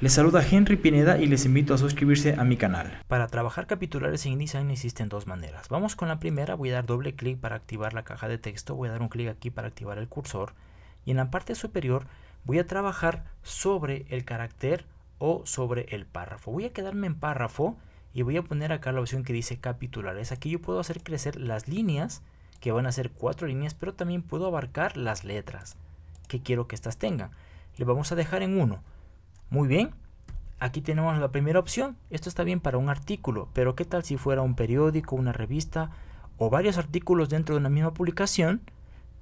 Les saluda Henry Pineda y les invito a suscribirse a mi canal. Para trabajar capitulares en InDesign existen dos maneras. Vamos con la primera, voy a dar doble clic para activar la caja de texto, voy a dar un clic aquí para activar el cursor y en la parte superior voy a trabajar sobre el carácter o sobre el párrafo. Voy a quedarme en párrafo y voy a poner acá la opción que dice capitulares. Aquí yo puedo hacer crecer las líneas, que van a ser cuatro líneas, pero también puedo abarcar las letras que quiero que estas tengan. Le vamos a dejar en uno. Muy bien, aquí tenemos la primera opción. Esto está bien para un artículo, pero ¿qué tal si fuera un periódico, una revista o varios artículos dentro de una misma publicación?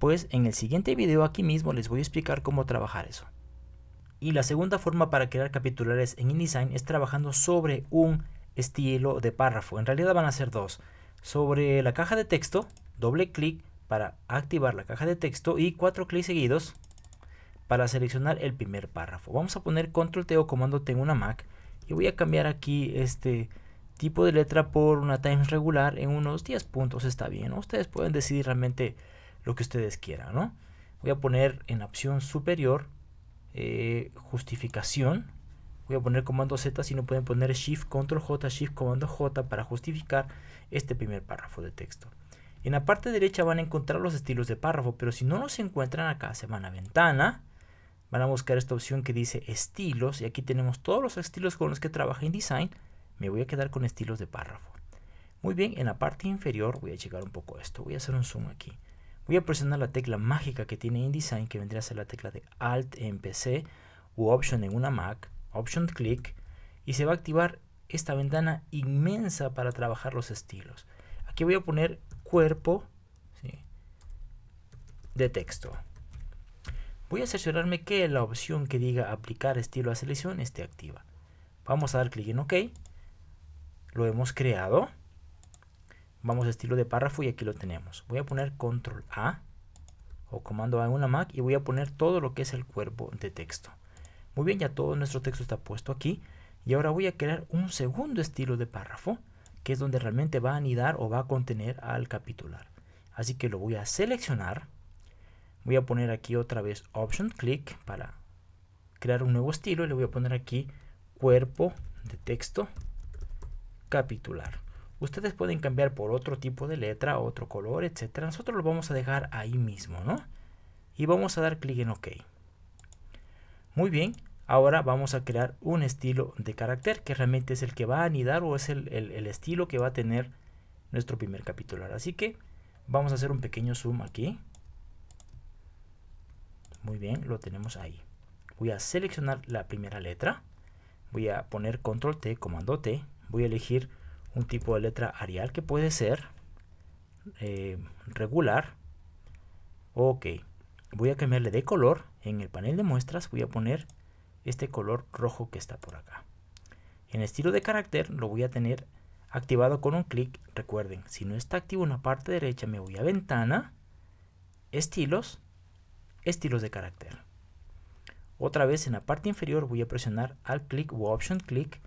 Pues en el siguiente video aquí mismo les voy a explicar cómo trabajar eso. Y la segunda forma para crear capitulares en InDesign es trabajando sobre un estilo de párrafo. En realidad van a ser dos. Sobre la caja de texto, doble clic para activar la caja de texto y cuatro clics seguidos para seleccionar el primer párrafo. Vamos a poner control T o comando T en una Mac y voy a cambiar aquí este tipo de letra por una Times regular en unos 10 puntos está bien. Ustedes pueden decidir realmente lo que ustedes quieran. ¿no? Voy a poner en opción superior eh, justificación. Voy a poner comando Z si no pueden poner Shift Control J, Shift Comando J para justificar este primer párrafo de texto. En la parte derecha van a encontrar los estilos de párrafo, pero si no los encuentran acá, se van a ventana, van a buscar esta opción que dice estilos y aquí tenemos todos los estilos con los que trabaja InDesign. Me voy a quedar con estilos de párrafo. Muy bien, en la parte inferior voy a checar un poco esto. Voy a hacer un zoom aquí. Voy a presionar la tecla mágica que tiene InDesign, que vendría a ser la tecla de Alt en PC u Option en una Mac, Option Click, y se va a activar esta ventana inmensa para trabajar los estilos. Aquí voy a poner cuerpo de texto. Voy a cerciorarme que la opción que diga aplicar estilo a selección esté activa. Vamos a dar clic en OK. Lo hemos creado. Vamos a estilo de párrafo y aquí lo tenemos. Voy a poner control A o comando A en una Mac y voy a poner todo lo que es el cuerpo de texto. Muy bien, ya todo nuestro texto está puesto aquí. Y ahora voy a crear un segundo estilo de párrafo, que es donde realmente va a anidar o va a contener al capitular. Así que lo voy a seleccionar Voy a poner aquí otra vez Option Click para crear un nuevo estilo y le voy a poner aquí cuerpo de texto capitular. Ustedes pueden cambiar por otro tipo de letra, otro color, etcétera. Nosotros lo vamos a dejar ahí mismo, ¿no? Y vamos a dar clic en OK. Muy bien, ahora vamos a crear un estilo de carácter que realmente es el que va a anidar o es el, el estilo que va a tener nuestro primer capitular. Así que vamos a hacer un pequeño zoom aquí. Muy bien, lo tenemos ahí. Voy a seleccionar la primera letra. Voy a poner control T, comando T. Voy a elegir un tipo de letra Arial que puede ser eh, regular. Ok. Voy a cambiarle de color. En el panel de muestras voy a poner este color rojo que está por acá. En estilo de carácter lo voy a tener activado con un clic. Recuerden, si no está activo en la parte derecha me voy a ventana, estilos estilos de carácter. Otra vez en la parte inferior voy a presionar Alt clic o Option clic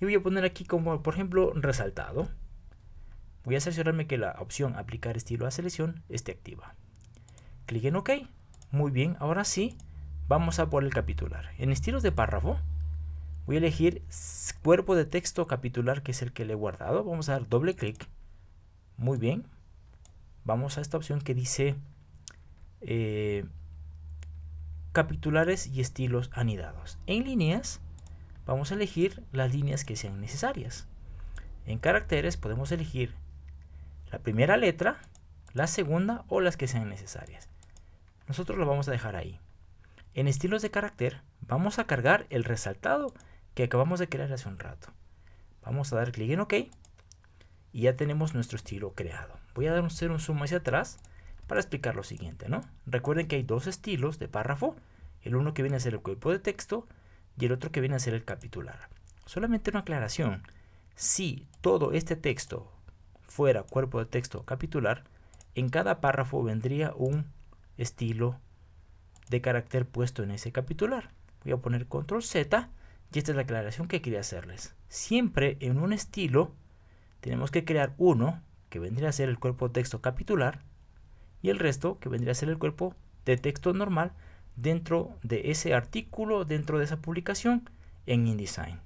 y voy a poner aquí como por ejemplo resaltado. Voy a asegurarme que la opción aplicar estilo a selección esté activa. Clic en OK. Muy bien, ahora sí, vamos a por el capitular. En estilos de párrafo voy a elegir cuerpo de texto capitular que es el que le he guardado. Vamos a dar doble clic. Muy bien. Vamos a esta opción que dice eh, capitulares y estilos anidados. En líneas vamos a elegir las líneas que sean necesarias. En caracteres podemos elegir la primera letra, la segunda o las que sean necesarias. Nosotros lo vamos a dejar ahí. En estilos de carácter vamos a cargar el resaltado que acabamos de crear hace un rato. Vamos a dar clic en OK y ya tenemos nuestro estilo creado. Voy a hacer un zoom hacia atrás para explicar lo siguiente, ¿no? Recuerden que hay dos estilos de párrafo, el uno que viene a ser el cuerpo de texto y el otro que viene a ser el capitular. Solamente una aclaración, si todo este texto fuera cuerpo de texto capitular, en cada párrafo vendría un estilo de carácter puesto en ese capitular. Voy a poner control Z y esta es la aclaración que quería hacerles. Siempre en un estilo tenemos que crear uno que vendría a ser el cuerpo de texto capitular y el resto que vendría a ser el cuerpo de texto normal dentro de ese artículo, dentro de esa publicación en InDesign.